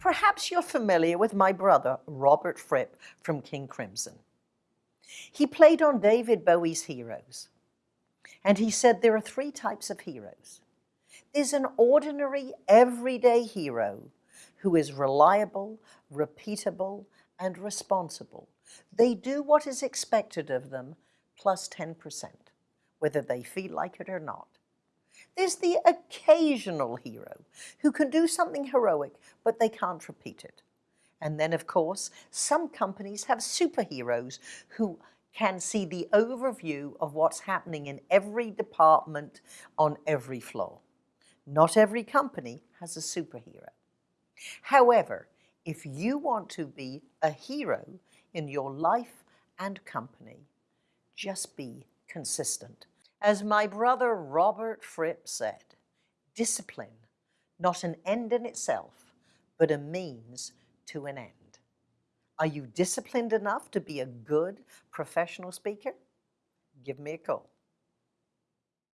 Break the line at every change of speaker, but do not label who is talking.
Perhaps you're familiar with my brother, Robert Fripp from King Crimson. He played on David Bowie's Heroes, and he said there are three types of heroes. There's an ordinary, everyday hero who is reliable, repeatable, and responsible. They do what is expected of them plus 10%, whether they feel like it or not. There's the occasional hero who can do something heroic, but they can't repeat it. And then, of course, some companies have superheroes who can see the overview of what's happening in every department on every floor. Not every company has a superhero. However, if you want to be a hero in your life and company, just be consistent. As my brother Robert Fripp said, discipline, not an end in itself, but a means to an end. Are you disciplined enough to be a good professional speaker? Give me a call.